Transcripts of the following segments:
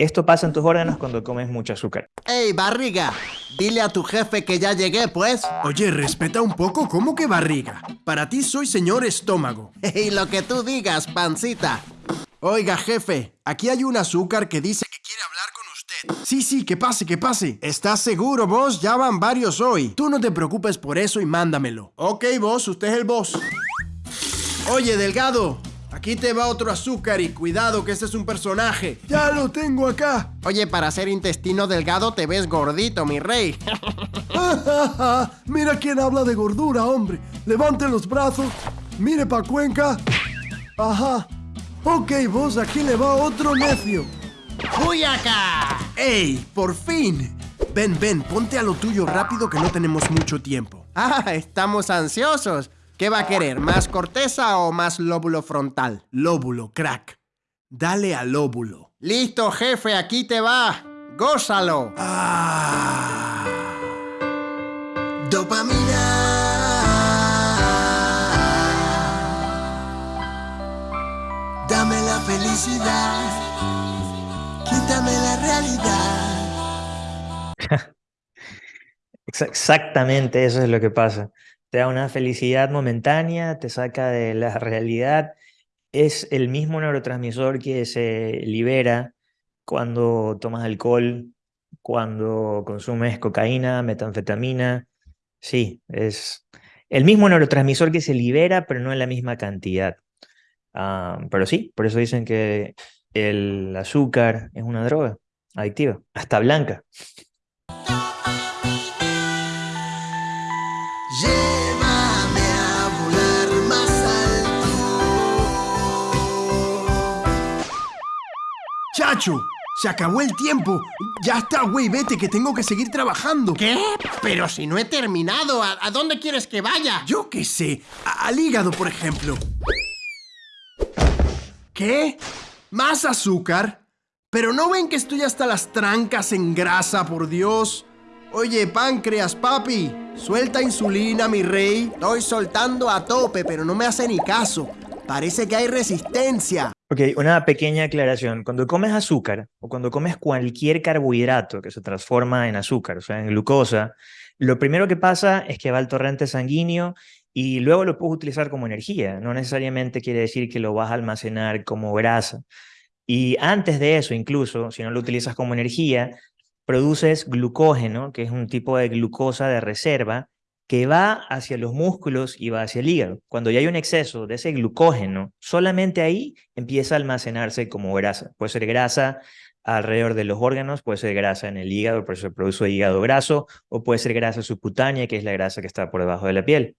Esto pasa en tus órganos cuando comes mucho azúcar. ¡Ey, barriga! Dile a tu jefe que ya llegué, pues. Oye, respeta un poco, ¿cómo que barriga? Para ti soy señor estómago. Y lo que tú digas, pancita. Oiga, jefe, aquí hay un azúcar que dice que quiere hablar con usted. Sí, sí, que pase, que pase. ¿Estás seguro, vos? Ya van varios hoy. Tú no te preocupes por eso y mándamelo. Ok, vos, usted es el boss. Oye, Delgado, Aquí te va otro azúcar y cuidado que este es un personaje. Ya lo tengo acá. Oye, para ser intestino delgado te ves gordito, mi rey. Mira quién habla de gordura, hombre. Levante los brazos. Mire pa' Cuenca. Ajá. Ok, vos, aquí le va otro necio. ¡Uy acá! ¡Ey! ¡Por fin! Ven, ven, ponte a lo tuyo rápido que no tenemos mucho tiempo. Ah, estamos ansiosos. ¿Qué va a querer? ¿Más corteza o más lóbulo frontal? Lóbulo, crack. Dale al lóbulo. Listo, jefe, aquí te va. ¡Gózalo! Ah. Dopamina. Dame la felicidad. Quítame la realidad. Exactamente eso es lo que pasa te da una felicidad momentánea, te saca de la realidad. Es el mismo neurotransmisor que se libera cuando tomas alcohol, cuando consumes cocaína, metanfetamina. Sí, es el mismo neurotransmisor que se libera, pero no en la misma cantidad. Ah, pero sí, por eso dicen que el azúcar es una droga adictiva, hasta blanca. Chacho, se acabó el tiempo. Ya está, güey, vete, que tengo que seguir trabajando. ¿Qué? Pero si no he terminado, ¿a, dónde quieres que vaya? Yo qué sé, al hígado, por ejemplo. ¿Qué? ¿Más azúcar? Pero no ven que estoy hasta las trancas en grasa, por Dios. Oye, páncreas, papi, suelta insulina, mi rey. Estoy soltando a tope, pero no me hace ni caso. Parece que hay resistencia. Ok, una pequeña aclaración. Cuando comes azúcar o cuando comes cualquier carbohidrato que se transforma en azúcar, o sea, en glucosa, lo primero que pasa es que va al torrente sanguíneo y luego lo puedes utilizar como energía. No necesariamente quiere decir que lo vas a almacenar como grasa. Y antes de eso, incluso, si no lo utilizas como energía, produces glucógeno, que es un tipo de glucosa de reserva, que va hacia los músculos y va hacia el hígado. Cuando ya hay un exceso de ese glucógeno, solamente ahí empieza a almacenarse como grasa. Puede ser grasa alrededor de los órganos, puede ser grasa en el hígado, por eso se produce hígado graso, o puede ser grasa subcutánea, que es la grasa que está por debajo de la piel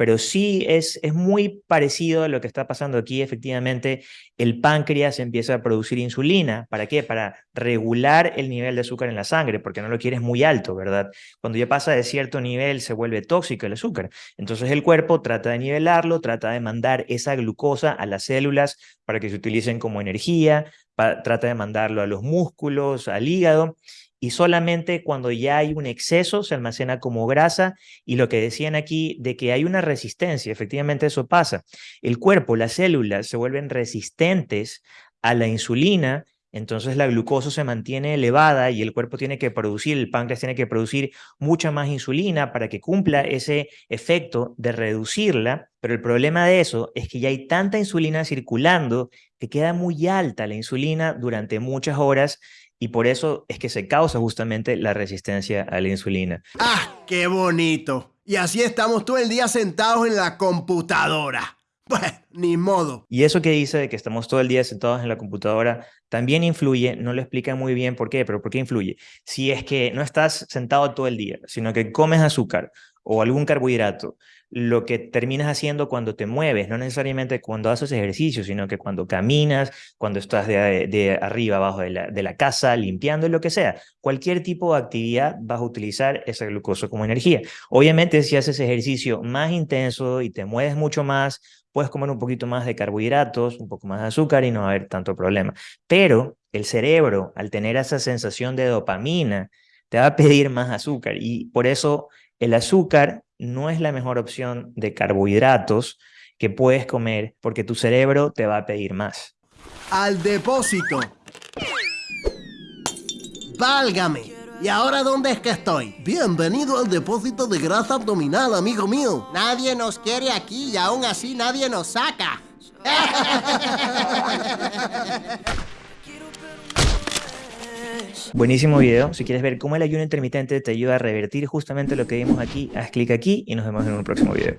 pero sí es, es muy parecido a lo que está pasando aquí. Efectivamente, el páncreas empieza a producir insulina. ¿Para qué? Para regular el nivel de azúcar en la sangre, porque no lo quieres muy alto, ¿verdad? Cuando ya pasa de cierto nivel, se vuelve tóxico el azúcar. Entonces el cuerpo trata de nivelarlo, trata de mandar esa glucosa a las células para que se utilicen como energía, trata de mandarlo a los músculos, al hígado, y solamente cuando ya hay un exceso se almacena como grasa y lo que decían aquí de que hay una resistencia, efectivamente eso pasa. El cuerpo, las células se vuelven resistentes a la insulina, entonces la glucosa se mantiene elevada y el cuerpo tiene que producir, el páncreas tiene que producir mucha más insulina para que cumpla ese efecto de reducirla, pero el problema de eso es que ya hay tanta insulina circulando que queda muy alta la insulina durante muchas horas y por eso es que se causa justamente la resistencia a la insulina. ¡Ah, qué bonito! Y así estamos todo el día sentados en la computadora. Pues, ni modo. Y eso que dice de que estamos todo el día sentados en la computadora también influye, no lo explica muy bien por qué, pero ¿por qué influye? Si es que no estás sentado todo el día, sino que comes azúcar o algún carbohidrato, lo que terminas haciendo cuando te mueves, no necesariamente cuando haces ejercicio, sino que cuando caminas, cuando estás de, arriba, abajo de la, de la, casa, limpiando, lo que sea. Cualquier tipo de actividad vas a utilizar esa glucosa como energía. Obviamente, si haces ejercicio más intenso y te mueves mucho más, puedes comer un poquito más de carbohidratos, un poco más de azúcar y no va a haber tanto problema. Pero el cerebro, al tener esa sensación de dopamina, te va a pedir más azúcar y por eso el azúcar no es la mejor opción de carbohidratos que puedes comer porque tu cerebro te va a pedir más. Al depósito. Válgame. ¿Y ahora dónde es que estoy? Bienvenido al depósito de grasa abdominal, amigo mío. Nadie nos quiere aquí y aún así nadie nos saca. Buenísimo video. Si quieres ver cómo el ayuno intermitente te ayuda a revertir justamente lo que vimos aquí, haz clic aquí y nos vemos en un próximo video.